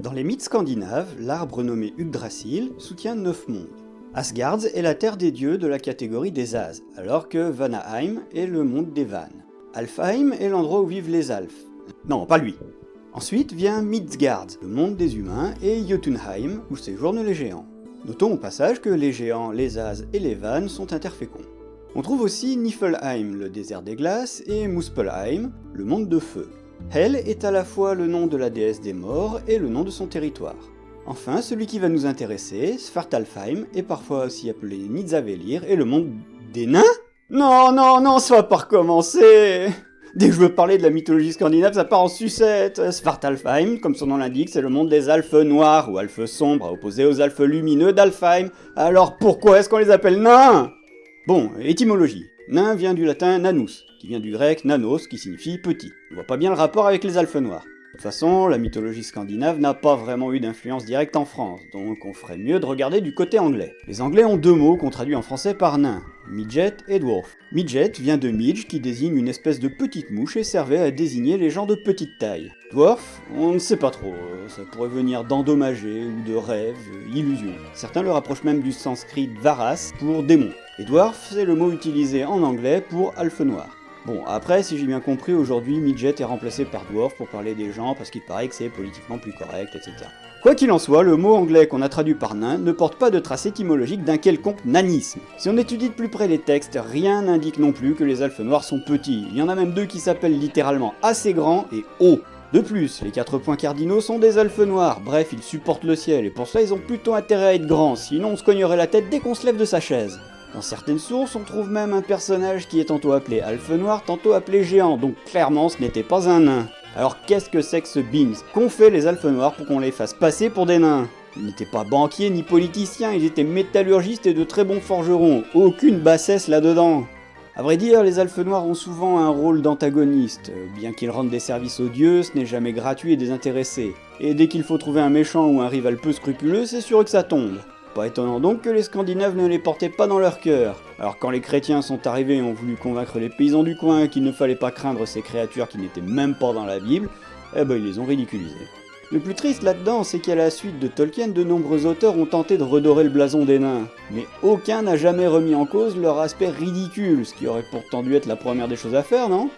Dans les mythes scandinaves, l'arbre nommé Yggdrasil soutient neuf mondes. Asgard est la terre des dieux de la catégorie des As, alors que Vanaheim est le monde des Vannes. Alfheim est l'endroit où vivent les Alphes. Non, pas lui. Ensuite vient Midgard, le monde des humains, et Jotunheim, où séjournent les géants. Notons au passage que les géants, les As et les Vannes sont interféconds. On trouve aussi Niflheim, le désert des glaces, et Muspelheim, le monde de feu. Hel est à la fois le nom de la déesse des morts et le nom de son territoire. Enfin, celui qui va nous intéresser, Svartalfheim, est parfois aussi appelé Nidzavelir, est le monde des nains? Non, non, non, ça va pas recommencer Dès que je veux parler de la mythologie scandinave, ça part en sucette Svartalfheim, comme son nom l'indique, c'est le monde des alphes noirs, ou alphes sombres, opposés aux alphes lumineux d'Alfheim. Alors pourquoi est-ce qu'on les appelle nains? Bon, étymologie. Nain vient du latin nanus, qui vient du grec nanos, qui signifie petit. On voit pas bien le rapport avec les alphes noirs. De toute façon, la mythologie scandinave n'a pas vraiment eu d'influence directe en France, donc on ferait mieux de regarder du côté anglais. Les anglais ont deux mots qu'on traduit en français par nain, midget et dwarf. Midget vient de midge qui désigne une espèce de petite mouche et servait à désigner les gens de petite taille. Dwarf, on ne sait pas trop, ça pourrait venir d'endommager ou de rêve, illusion. Certains le rapprochent même du sanskrit varas pour démon. Et dwarf, c'est le mot utilisé en anglais pour alphe noir. Bon, après, si j'ai bien compris, aujourd'hui, midget est remplacé par dwarf pour parler des gens parce qu'il paraît que c'est politiquement plus correct, etc. Quoi qu'il en soit, le mot anglais qu'on a traduit par nain ne porte pas de trace étymologique d'un quelconque nanisme. Si on étudie de plus près les textes, rien n'indique non plus que les elfes noirs sont petits. Il y en a même deux qui s'appellent littéralement assez grands et hauts. De plus, les quatre points cardinaux sont des elfes noirs, bref, ils supportent le ciel, et pour ça ils ont plutôt intérêt à être grands, sinon on se cognerait la tête dès qu'on se lève de sa chaise. Dans certaines sources, on trouve même un personnage qui est tantôt appelé Alphe Noir, tantôt appelé Géant, donc clairement ce n'était pas un nain. Alors qu'est-ce que c'est que ce Beans Qu'ont fait les Alphes Noirs pour qu'on les fasse passer pour des nains? Ils n'étaient pas banquiers ni politiciens, ils étaient métallurgistes et de très bons forgerons, aucune bassesse là-dedans. A vrai dire, les Alphes Noirs ont souvent un rôle d'antagoniste. Bien qu'ils rendent des services aux dieux, ce n'est jamais gratuit et désintéressé. Et dès qu'il faut trouver un méchant ou un rival peu scrupuleux, c'est sûr que ça tombe. Pas étonnant donc que les Scandinaves ne les portaient pas dans leur cœur. Alors quand les chrétiens sont arrivés et ont voulu convaincre les paysans du coin qu'il ne fallait pas craindre ces créatures qui n'étaient même pas dans la Bible, eh ben ils les ont ridiculisés. Le plus triste là-dedans, c'est qu'à la suite de Tolkien, de nombreux auteurs ont tenté de redorer le blason des nains. Mais aucun n'a jamais remis en cause leur aspect ridicule, ce qui aurait pourtant dû être la première des choses à faire, non?